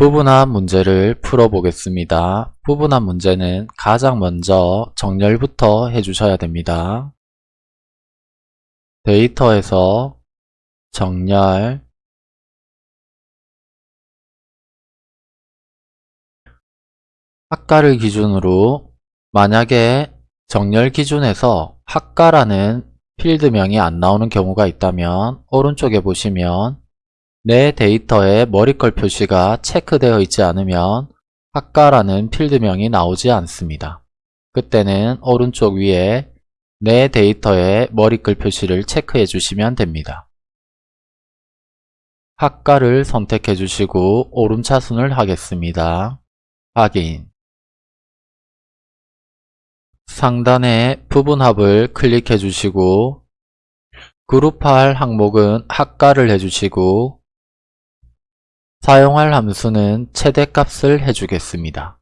부분합 문제를 풀어보겠습니다. 부분합 문제는 가장 먼저 정렬부터 해주셔야 됩니다. 데이터에서 정렬 학과를 기준으로 만약에 정렬 기준에서 학과라는 필드명이 안 나오는 경우가 있다면 오른쪽에 보시면 내 데이터에 머리컬 표시가 체크되어 있지 않으면 학과라는 필드명이 나오지 않습니다. 그때는 오른쪽 위에 내 데이터에 머리글 표시를 체크해 주시면 됩니다. 학과를 선택해 주시고 오름차순을 하겠습니다. 확인 상단에 부분합을 클릭해 주시고 그룹할 항목은 학과를 해주시고 사용할 함수는 최대값을 해주겠습니다.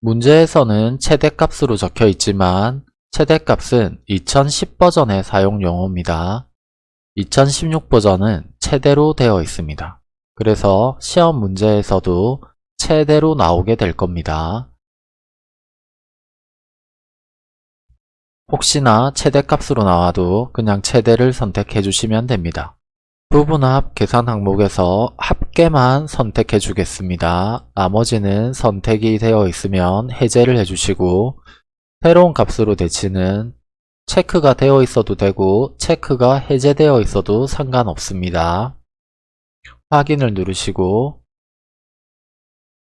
문제에서는 최대값으로 적혀 있지만 최대값은 2010 버전의 사용 용어입니다. 2016 버전은 최대로 되어 있습니다. 그래서 시험 문제에서도 최대로 나오게 될 겁니다. 혹시나 최대값으로 나와도 그냥 최대를 선택해 주시면 됩니다. 부분합 계산 항목에서 합 계만 선택해 주겠습니다. 나머지는 선택이 되어 있으면 해제를 해주시고 새로운 값으로 대치는 체크가 되어 있어도 되고 체크가 해제되어 있어도 상관없습니다. 확인을 누르시고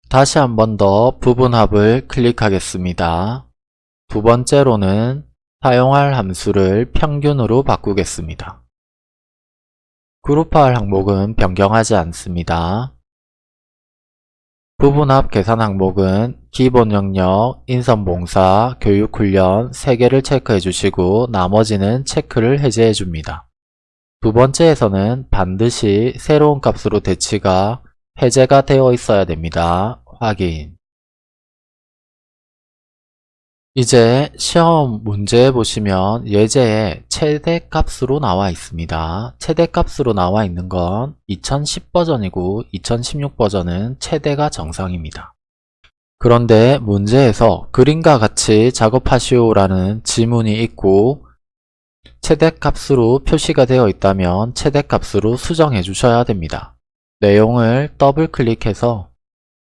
다시 한 번 더 부분합을 클릭하겠습니다. 두 번째로는 사용할 함수를 평균으로 바꾸겠습니다. 그룹화할 항목은 변경하지 않습니다. 부분합 계산 항목은 기본 영역, 인선 봉사, 교육 훈련 3개를 체크해 주시고 나머지는 체크를 해제해 줍니다. 두 번째에서는 반드시 새로운 값으로 대치가 해제가 되어 있어야 됩니다. 확인 이제 시험 문제 보시면 예제에 최대값으로 나와 있습니다. 최대값으로 나와 있는 건 2010 버전이고 2016 버전은 최대가 정상입니다. 그런데 문제에서 그림과 같이 작업하시오 라는 지문이 있고 최대값으로 표시가 되어 있다면 최대값으로 수정해 주셔야 됩니다. 내용을 더블 클릭해서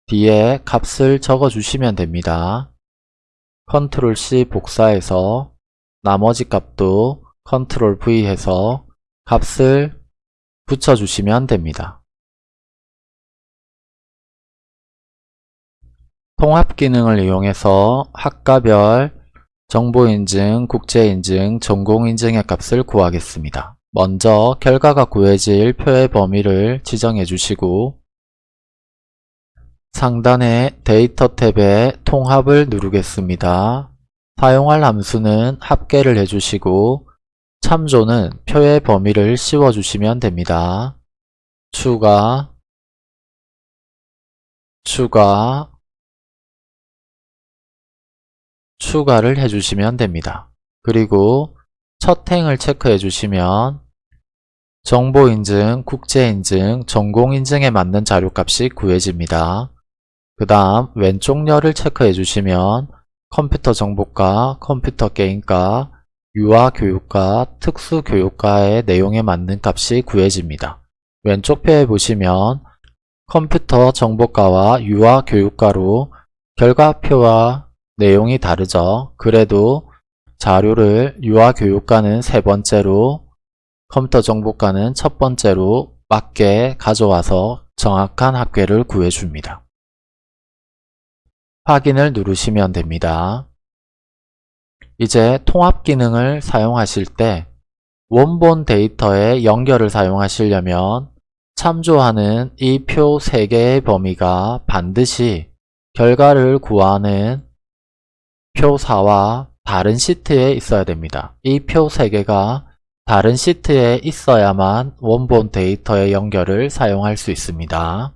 뒤에 값을 적어 주시면 됩니다. 컨트롤 C 복사해서 나머지 값도 컨트롤 V 해서 값을 붙여주시면 됩니다. 통합 기능을 이용해서 학과별 정보인증, 국제인증, 전공인증의 값을 구하겠습니다. 먼저 결과가 구해질 표의 범위를 지정해 주시고 상단의 데이터 탭에 통합을 누르겠습니다. 사용할 함수는 합계를 해주시고 참조는 표의 범위를 씌워주시면 됩니다. 추가 추가 추가를 해주시면 됩니다. 그리고 첫 행을 체크해 주시면 정보인증, 국제인증, 전공인증에 맞는 자료값이 구해집니다. 그 다음 왼쪽 열을 체크해 주시면 컴퓨터 정보과, 컴퓨터 게임과, 유아 교육과, 특수 교육과의 내용에 맞는 값이 구해집니다. 왼쪽 표에 보시면 컴퓨터 정보과와 유아 교육과로 결과표와 내용이 다르죠. 그래도 자료를 유아 교육과는 세 번째로 컴퓨터 정보과는 첫 번째로 맞게 가져와서 정확한 합계를 구해줍니다. 확인을 누르시면 됩니다. 이제 통합 기능을 사용하실 때 원본 데이터의 연결을 사용하시려면 참조하는 이 표 3개의 범위가 반드시 결과를 구하는 표 4와 다른 시트에 있어야 됩니다. 이 표 3개가 다른 시트에 있어야만 원본 데이터의 연결을 사용할 수 있습니다.